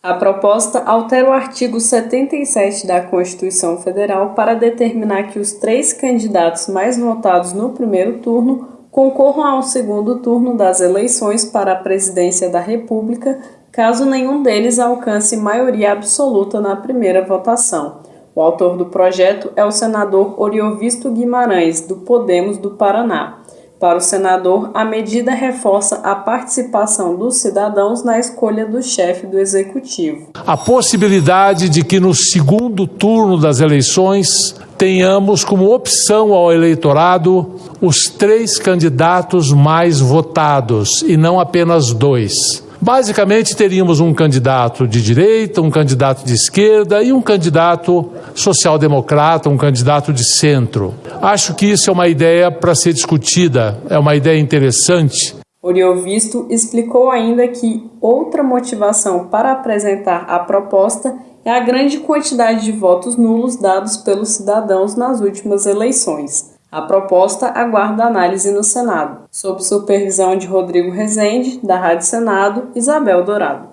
A proposta altera o artigo 77 da Constituição Federal para determinar que os três candidatos mais votados no primeiro turno concorram ao segundo turno das eleições para a presidência da República, caso nenhum deles alcance maioria absoluta na primeira votação. O autor do projeto é o senador Oriovisto Guimarães, do Podemos do Paraná. Para o senador, a medida reforça a participação dos cidadãos na escolha do chefe do executivo. A possibilidade de que no segundo turno das eleições tenhamos como opção ao eleitorado os três candidatos mais votados e não apenas dois. Basicamente, teríamos um candidato de direita, um candidato de esquerda e um candidato social-democrata, um candidato de centro. Acho que isso é uma ideia para ser discutida, é uma ideia interessante. Oriovisto explicou ainda que outra motivação para apresentar a proposta é a grande quantidade de votos nulos dados pelos cidadãos nas últimas eleições. A proposta aguarda análise no Senado, sob supervisão de Rodrigo Rezende, da Rádio Senado, Isabel Dourado.